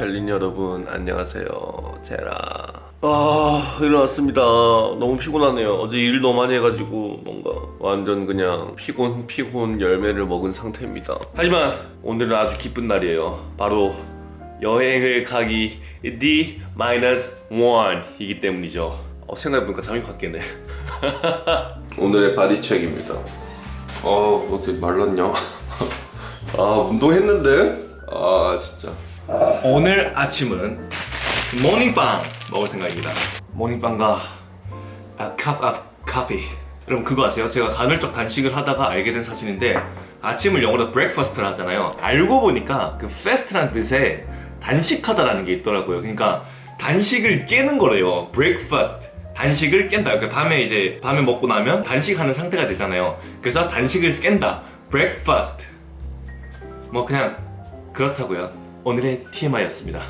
젤린 여러분 안녕하세요. 제라. 아 일어났습니다. 너무 피곤하네요. 어제 일 너무 많이 해가지고 뭔가 완전 그냥 피곤 피곤 열매를 먹은 상태입니다. 하지만 오늘은 아주 기쁜 날이에요. 바로 여행을 가기 D-1 이기 때문이죠. 어, 생각해보니까 잠이 확 깨네. 오늘의 body check입니다. 어, 왜 이렇게 말랐냐? 아 운동했는데? 아 진짜 오늘 아침은 모닝빵 먹을 생각입니다. 모닝빵과 아, 카, 아, 카피 여러분 그거 아세요? 제가 간헐적 단식을 하다가 알게 된 사실인데 아침을 영어로 breakfast를 하잖아요. 알고 보니까 그 fast라는 뜻에 단식하다라는 게 있더라고요. 그러니까 단식을 깨는 거래요. breakfast. 단식을 깬다. 그 밤에 이제 밤에 먹고 나면 단식하는 상태가 되잖아요. 그래서 단식을 깬다. breakfast. 뭐 그냥 그렇다고요 오늘의 TMI였습니다.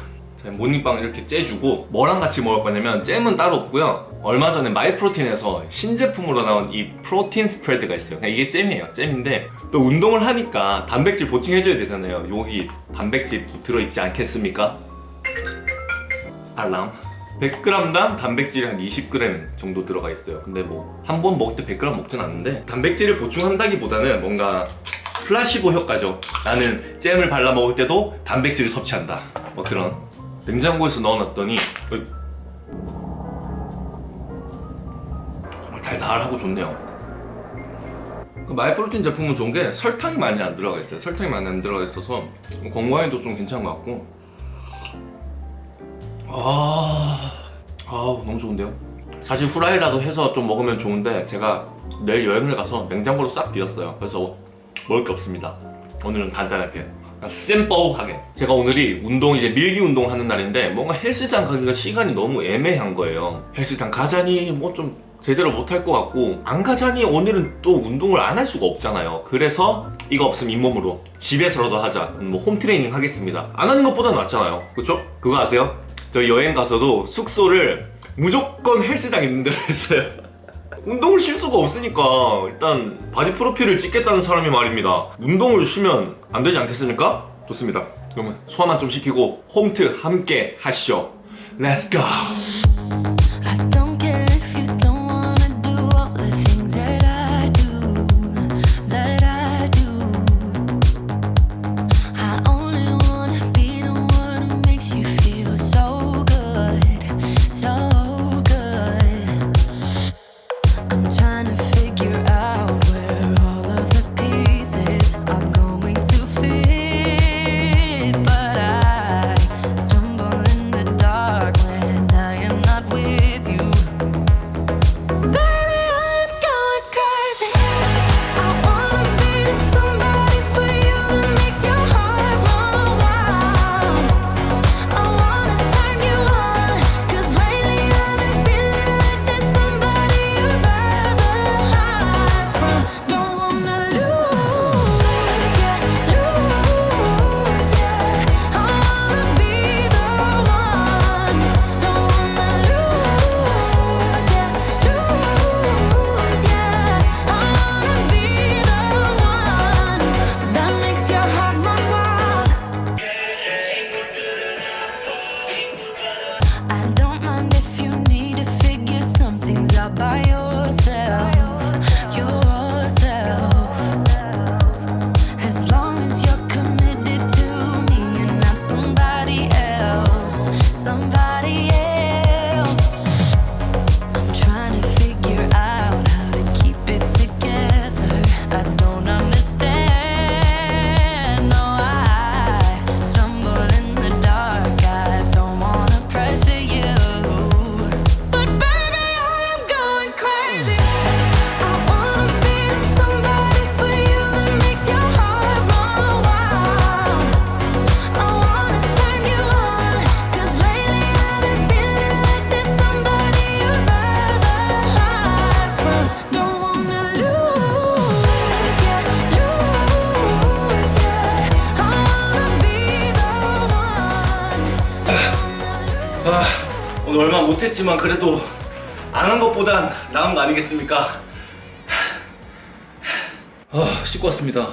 모닝빵 이렇게 째주고 뭐랑 같이 먹을 거냐면 잼은 따로 없고요. 얼마 전에 마이프로틴에서 신제품으로 나온 이 프로틴 스프레드가 있어요. 이게 잼이에요. 잼인데 또 운동을 하니까 단백질 보충해줘야 되잖아요. 여기 단백질 들어있지 않겠습니까? 알람. 100g당 단백질이 한 20g 정도 들어가 있어요. 근데 뭐 한 번 먹을 때 100g 먹진 않는데 단백질을 보충한다기보다는 뭔가 플라시보 효과죠. 나는 잼을 발라 먹을 때도 단백질을 섭취한다. 뭐 그런 냉장고에서 넣어놨더니. 정말 달달하고 좋네요. 그 마이프로틴 제품은 좋은 게 설탕이 많이 안 들어가 있어요. 설탕이 많이 안 들어가 있어서 건강에도 좀 괜찮은 것 같고. 아, 아 너무 좋은데요? 사실 후라이라도 해서 좀 먹으면 좋은데 제가 내일 여행을 가서 냉장고로 싹 비웠어요. 그래서 먹을 게 없습니다. 오늘은 간단하게 쌤버하게. 제가 오늘이 운동 이제 밀기 운동 하는 날인데 뭔가 헬스장 가기가 시간이 너무 애매한 거예요. 헬스장 가자니 뭐 좀 제대로 못할 것 같고 안 가자니 오늘은 또 운동을 안 할 수가 없잖아요. 그래서 이거 없으면 잇몸으로 집에서라도 하자. 뭐 홈트레이닝 하겠습니다. 안 하는 것보다 낫잖아요. 그쵸? 그거 아세요? 저 여행 가서도 숙소를 무조건 헬스장 있는 데로 했어요 운동을 쉴 수가 없으니까 일단 바디 프로필을 찍겠다는 사람이 말입니다 운동을 쉬면 안 되지 않겠습니까? 좋습니다 그러면 소화만 좀 시키고 홈트 함께 하시죠 Let's go! I don't mind if you need to figure some things out by yourself, 오늘 얼마 못했지만 그래도 안 한 것보단 나은 거 아니겠습니까? 아, 씻고 왔습니다.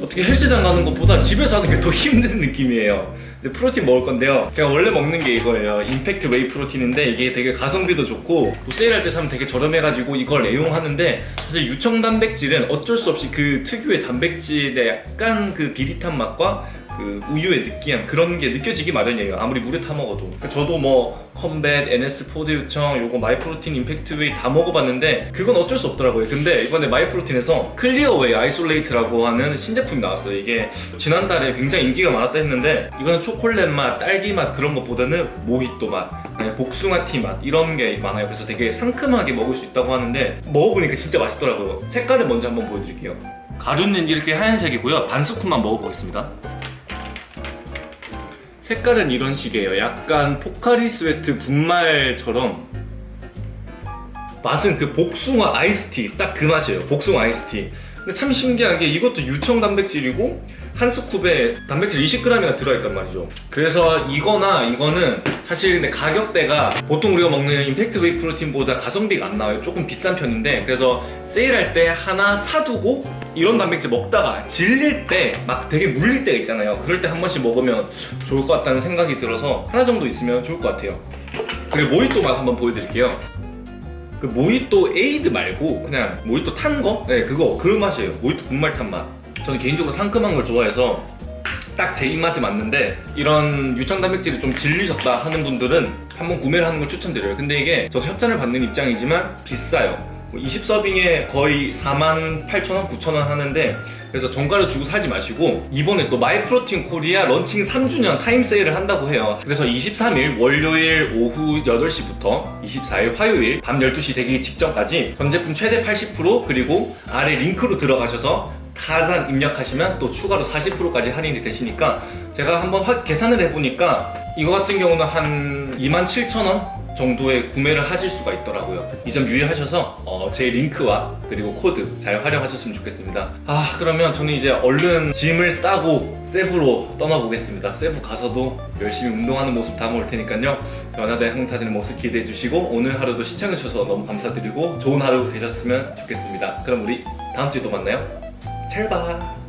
어떻게 헬스장 가는 것보다 집에서 하는 게 더 힘든 느낌이에요. 근데 프로틴 먹을 건데요. 제가 원래 먹는 게 이거예요. Impact Whey Protein인데 이게 되게 가성비도 좋고 뭐 세일할 때 사면 되게 저렴해가지고 이걸 애용하는데 사실 유청 단백질은 어쩔 수 없이 그 특유의 단백질의 약간 그 비릿한 맛과 그 우유의 느끼함 그런 게 느껴지기 마련이에요. 아무리 물에 타 먹어도. 저도 뭐 컴뱃, NS 포대 유청, 요거 마이프로틴 Impact Whey 다 먹어봤는데 그건 어쩔 수 없더라고요. 근데 이번에 마이프로틴에서 Clear Whey Isolate라고 하는 신제품이 나왔어요. 이게 지난달에 굉장히 인기가 많았다 했는데 이거는 초콜릿 맛, 딸기 맛 그런 것보다는 모히또 맛, 복숭아 티 맛 이런 게 많아요. 그래서 되게 상큼하게 먹을 수 있다고 하는데 먹어보니까 진짜 맛있더라고요. 색깔을 먼저 한번 보여드릴게요. 가루는 이렇게 하얀색이고요. 반 스푼만 먹어보겠습니다. 색깔은 이런 식이에요. 약간 포카리 스웨트 분말처럼 맛은 그 복숭아 아이스티 딱 그 맛이에요. 복숭아 아이스티. 근데 참 신기한 게 이것도 유청 단백질이고 한 scoop에 단백질 20g이나 들어있단 말이죠. 그래서 이거나 이거는 사실 근데 가격대가 보통 우리가 먹는 Impact Whey Protein보다 가성비가 안 나와요. 조금 비싼 편인데 그래서 세일할 때 하나 사두고 이런 단백질 먹다가 질릴 때 막 되게 물릴 때가 있잖아요. 그럴 때 한 번씩 먹으면 좋을 것 같다는 생각이 들어서 하나 정도 있으면 좋을 것 같아요. 그리고 모히또 맛 한번 보여드릴게요. 그 모히또 에이드 말고 그냥 모히또 탄 거? 네 그거 그 맛이에요. 모히또 분말 탄 맛. 저는 개인적으로 상큼한 걸 좋아해서 딱 제 입맛에 맞는데 이런 유청 단백질이 좀 질리셨다 하는 분들은 한번 구매를 하는 걸 추천드려요. 근데 이게 저도 협찬을 받는 입장이지만 비싸요 20serving에 거의 48,000원, 9,000원 하는데 그래서 정가를 주고 사지 마시고 이번에 또 마이프로틴 코리아 런칭 3주년 타임 세일을 한다고 해요. 그래서 23일 월요일 오후 8시부터 24일 화요일 밤 12시 되기 직전까지 전 제품 최대 80% 그리고 아래 링크로 들어가셔서 가산 입력하시면 또 추가로 40%까지 할인이 되시니까 제가 한번 확 계산을 해보니까 이거 같은 경우는 한 27,000원 정도의 구매를 하실 수가 있더라고요. 이 점 유의하셔서 어, 제 링크와 그리고 코드 잘 활용하셨으면 좋겠습니다. 아 그러면 저는 이제 얼른 짐을 싸고 세부로 떠나보겠습니다. 세부 가서도 열심히 운동하는 모습 담아올 테니까요. 변화된 항타지는 모습 기대해 주시고 오늘 하루도 시청해 주셔서 너무 감사드리고 좋은 하루 되셨으면 좋겠습니다. 그럼 우리 다음 주에 또 만나요. 잘 봐.